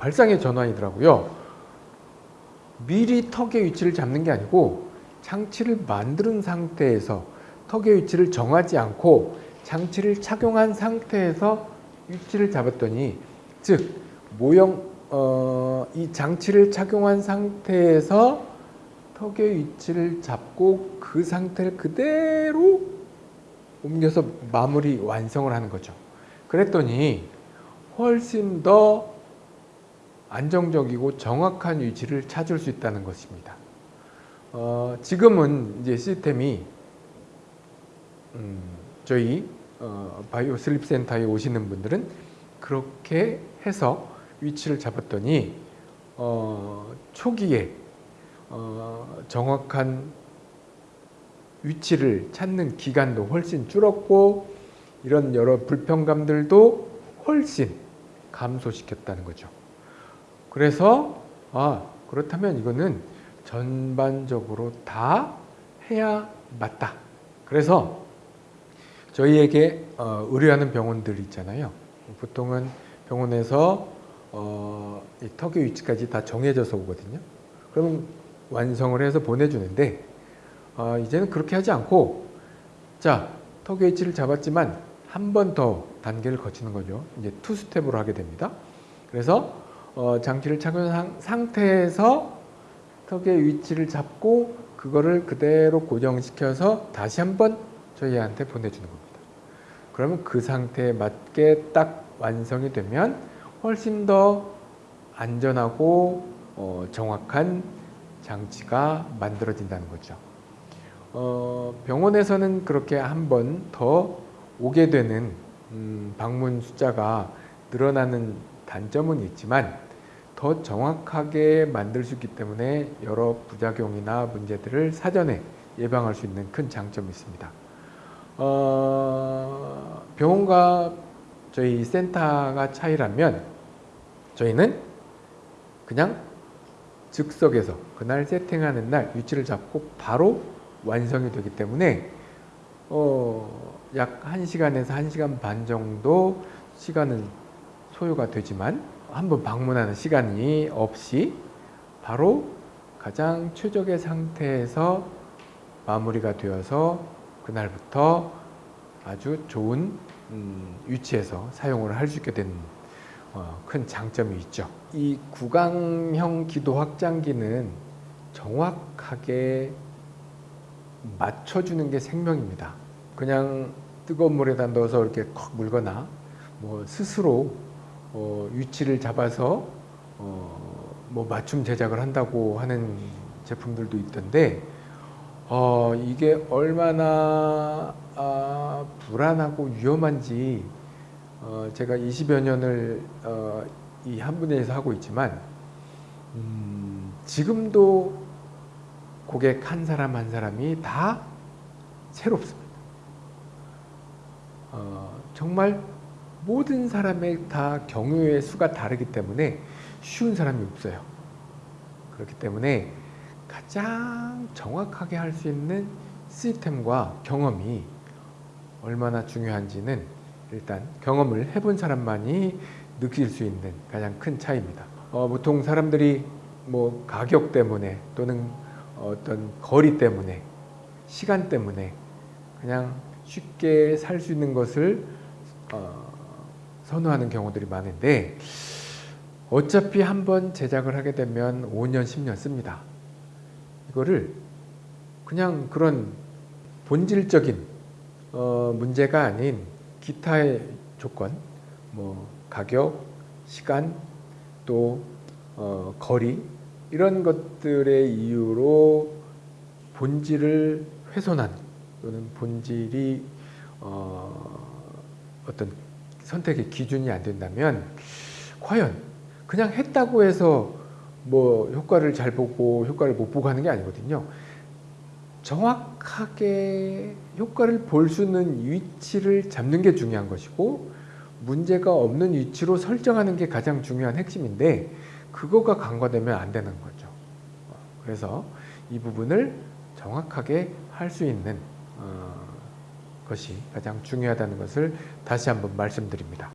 발상의 전환이더라고요. 미리 턱의 위치를 잡는 게 아니고 장치를 만드는 상태에서 턱의 위치를 정하지 않고 장치를 착용한 상태에서 위치를 잡았더니 즉 모형 어, 이 장치를 착용한 상태에서 턱의 위치를 잡고 그 상태를 그대로 옮겨서 마무리 완성을 하는 거죠. 그랬더니 훨씬 더 안정적이고 정확한 위치를 찾을 수 있다는 것입니다. 어, 지금은 이제 시스템이 음, 저희 어, 바이오 슬립 센터에 오시는 분들은 그렇게 해서 위치를 잡았더니 어, 초기에 어, 정확한 위치를 찾는 기간도 훨씬 줄었고 이런 여러 불편감들도 훨씬 감소시켰다는 거죠. 그래서 아 그렇다면 이거는 전반적으로 다 해야 맞다. 그래서 저희에게 어, 의뢰하는 병원들 있잖아요. 보통은 병원에서 어, 이 턱의 위치까지 다 정해져서 오거든요. 그러면 완성을 해서 보내주는데 어, 이제는 그렇게 하지 않고 자 턱의 위치를 잡았지만 한 번 더 단계를 거치는 거죠. 이제 two step으로 하게 됩니다. 그래서 어, 장치를 착용한 상태에서 턱의 위치를 잡고 그거를 그대로 고정시켜서 다시 한번 저희한테 보내주는 겁니다. 그러면 그 상태에 맞게 딱 완성이 되면 훨씬 더 안전하고 어, 정확한 장치가 만들어진다는 거죠. 어, 병원에서는 그렇게 한 번 더 오게 되는 음, 방문 숫자가 늘어나는 단점은 있지만 더 정확하게 만들 수 있기 때문에 여러 부작용이나 문제들을 사전에 예방할 수 있는 큰 장점이 있습니다. 어, 병원과 저희 센터가 차이라면 저희는 그냥 즉석에서 그날 세팅하는 날 위치를 잡고 바로 완성이 되기 때문에 어, 약 1시간에서 1시간 반 정도 시간은 소요가 되지만 한번 방문하는 시간이 없이 바로 가장 최적의 상태에서 마무리가 되어서 그날부터 아주 좋은 음, 위치에서 사용을 할 수 있게 된 어, 큰 장점이 있죠. 이 구강형 기도 확장기는 정확하게 맞춰주는 게 생명입니다. 그냥 뜨거운 물에다 넣어서 이렇게 콕 물거나 뭐 스스로 어, 위치를 잡아서 어, 뭐 맞춤 제작을 한다고 하는 제품들도 있던데 어, 이게 얼마나 아, 불안하고 위험한지 어, 제가 20여 년을 어, 이한 분야에서 하고 있지만 음, 지금도 고객 한 사람 한 사람이 다 새롭습니다. 어, 정말 모든 사람의 다 경우의 수가 다르기 때문에 쉬운 사람이 없어요. 그렇기 때문에 가장 정확하게 할 수 있는 시스템과 경험이 얼마나 중요한지는 일단 경험을 해본 사람만이 느낄 수 있는 가장 큰 차이입니다. 어, 보통 사람들이 뭐 가격 때문에 또는 어떤 거리 때문에 시간 때문에 그냥 쉽게 살 수 있는 것을 어, 선호하는 경우들이 많은데 어차피 한 번 제작을 하게 되면 5년 10년 씁니다. 이거를 그냥 그런 본질적인 어, 문제가 아닌 기타의 조건, 뭐 가격, 시간, 또 어, 거리 이런 것들의 이유로 본질을 훼손한 또는 본질이 어, 어떤 선택의 기준이 안 된다면 과연 그냥 했다고 해서 뭐 효과를 잘 보고 효과를 못 보고 하는 게 아니거든요. 정확하게 효과를 볼 수 있는 위치를 잡는 게 중요한 것이고 문제가 없는 위치로 설정하는 게 가장 중요한 핵심인데 그거가 간과되면 안 되는 거죠. 그래서 이 부분을 정확하게 할 수 있는 어, 것이 가장 중요하다는 것을 다시 한번 말씀드립니다.